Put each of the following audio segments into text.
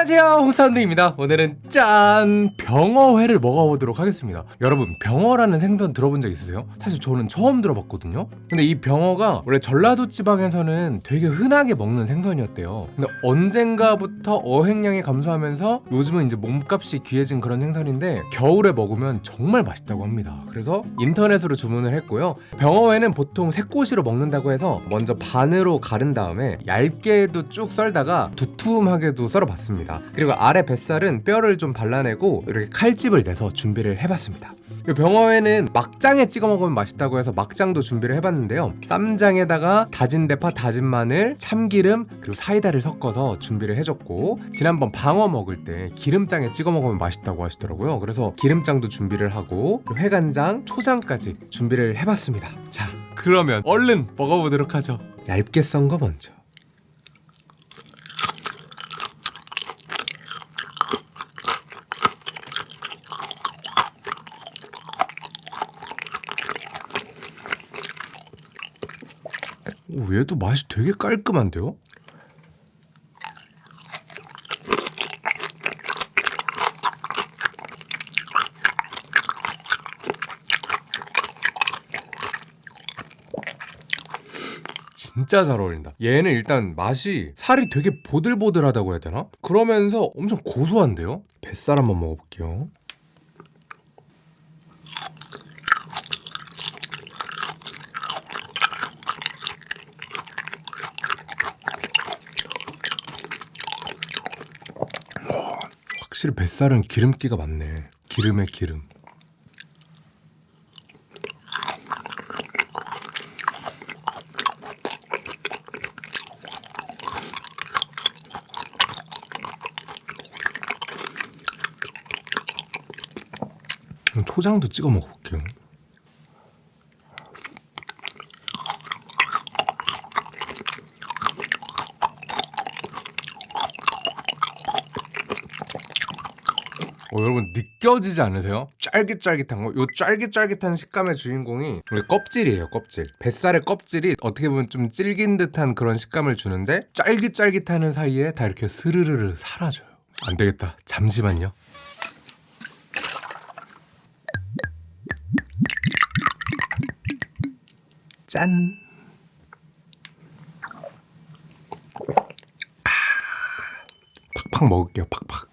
안녕하세요 홍사운드입니다. 오늘은 짠! 병어회를 먹어보도록 하겠습니다. 여러분 병어라는 생선 들어본 적 있으세요? 사실 저는 처음 들어봤거든요. 근데 이 병어가 원래 전라도 지방에서는 되게 흔하게 먹는 생선이었대요. 근데 언젠가부터 어획량이 감소하면서 요즘은 이제 몸값이 귀해진 그런 생선인데 겨울에 먹으면 정말 맛있다고 합니다. 그래서 인터넷으로 주문을 했고요. 병어회는 보통 새꼬시로 먹는다고 해서 먼저 반으로 가른 다음에 얇게도 쭉 썰다가 두툼하게도 썰어봤습니다 그리고 아래 뱃살은 뼈를 좀 발라내고 이렇게 칼집을 내서 준비를 해봤습니다. 이 병어회는 막장에 찍어 먹으면 맛있다고 해서 막장도 준비를 해봤는데요. 쌈장에다가 다진 대파, 다진 마늘, 참기름 그리고 사이다를 섞어서 준비를 해줬고 지난번 방어 먹을 때 기름장에 찍어 먹으면 맛있다고 하시더라고요. 그래서 기름장도 준비를 하고 회간장, 초장까지 준비를 해봤습니다. 자 그러면 얼른 먹어보도록 하죠. 얇게 썬 거 먼저 얘도 맛이 되게 깔끔한데요? 진짜 잘 어울린다. 얘는 일단 맛이 살이 되게 보들보들하다고 해야 되나? 그러면서 엄청 고소한데요? 뱃살 한번 먹어볼게요. 확실히 뱃살은 기름기가 많네. 기름에 기름. 그럼 초장도 찍어 먹어볼게요. 어, 여러분 느껴지지 않으세요? 쫄깃쫄깃한 거? 요 쫄깃쫄깃한 식감의 주인공이 우리 껍질이에요 껍질. 뱃살의 껍질이 어떻게 보면 좀 질긴 듯한 그런 식감을 주는데 쫄깃쫄깃하는 사이에 다 이렇게 스르르르 사라져요. 안 되겠다. 잠시만요. 짠. 아, 팍팍 먹을게요 팍팍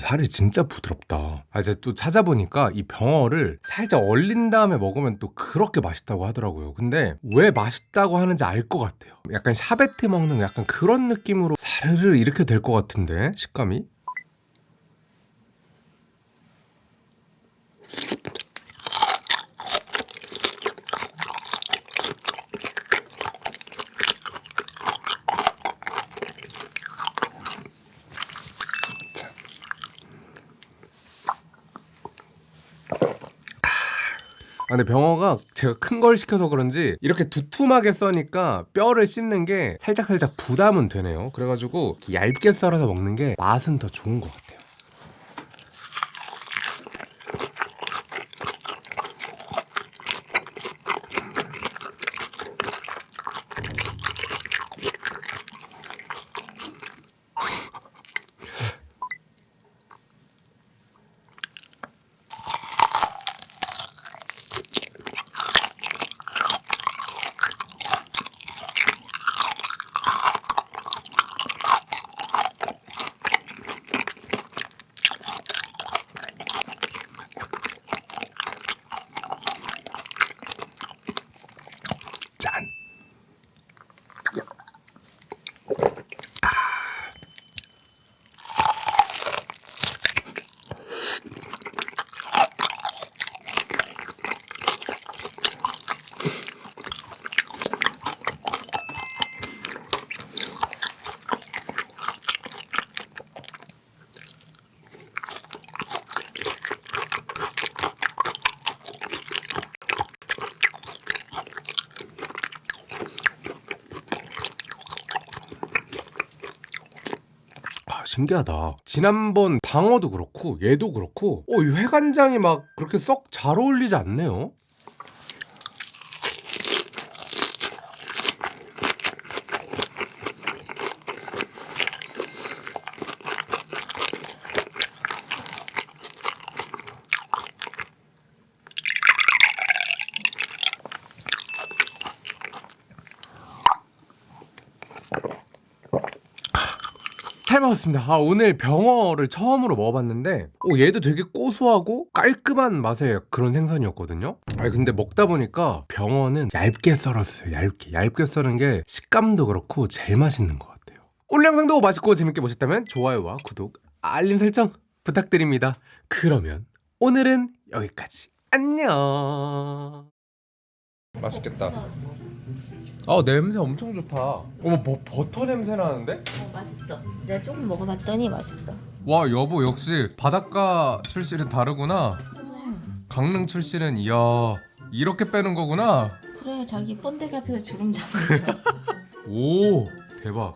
살이 진짜 부드럽다. 아 이제 또 찾아보니까 이 병어를 살짝 얼린 다음에 먹으면 또 그렇게 맛있다고 하더라고요. 근데 왜 맛있다고 하는지 알 것 같아요. 약간 샤베트 먹는 약간 그런 느낌으로 사르르 이렇게 될 것 같은데 식감이. 아, 근데 병어가 제가 큰 걸 시켜서 그런지 이렇게 두툼하게 써니까 뼈를 씹는 게 살짝살짝 부담은 되네요. 그래가지고 얇게 썰어서 먹는 게 맛은 더 좋은 것 같아요. 신기하다. 지난번 방어도 그렇고 얘도 그렇고 어, 이 회간장이 막 그렇게 썩 잘 어울리지 않네요. 잘 먹었습니다. 아, 오늘 병어를 처음으로 먹어봤는데, 오, 얘도 되게 고소하고 깔끔한 맛의 그런 생선이었거든요. 아 근데 먹다 보니까 병어는 얇게 썰었어요. 얇게. 얇게 썰은 게 식감도 그렇고 제일 맛있는 것 같아요. 오늘 영상도 맛있고 재밌게 보셨다면 좋아요와 구독, 알림 설정 부탁드립니다. 그러면 오늘은 여기까지. 안녕. 맛있겠다. 아 냄새 엄청 좋다. 어머 버, 버터 냄새 나는데? 어, 맛있어. 내가 조금 먹어봤더니 맛있어. 와 여보 역시 바닷가 출신은 다르구나 강릉 출신은 이야 이렇게 빼는 거구나 그래 자기 번데기 앞에서 주름 잡는 거. 오 대박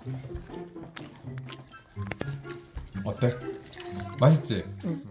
어때? 맛있지? 응.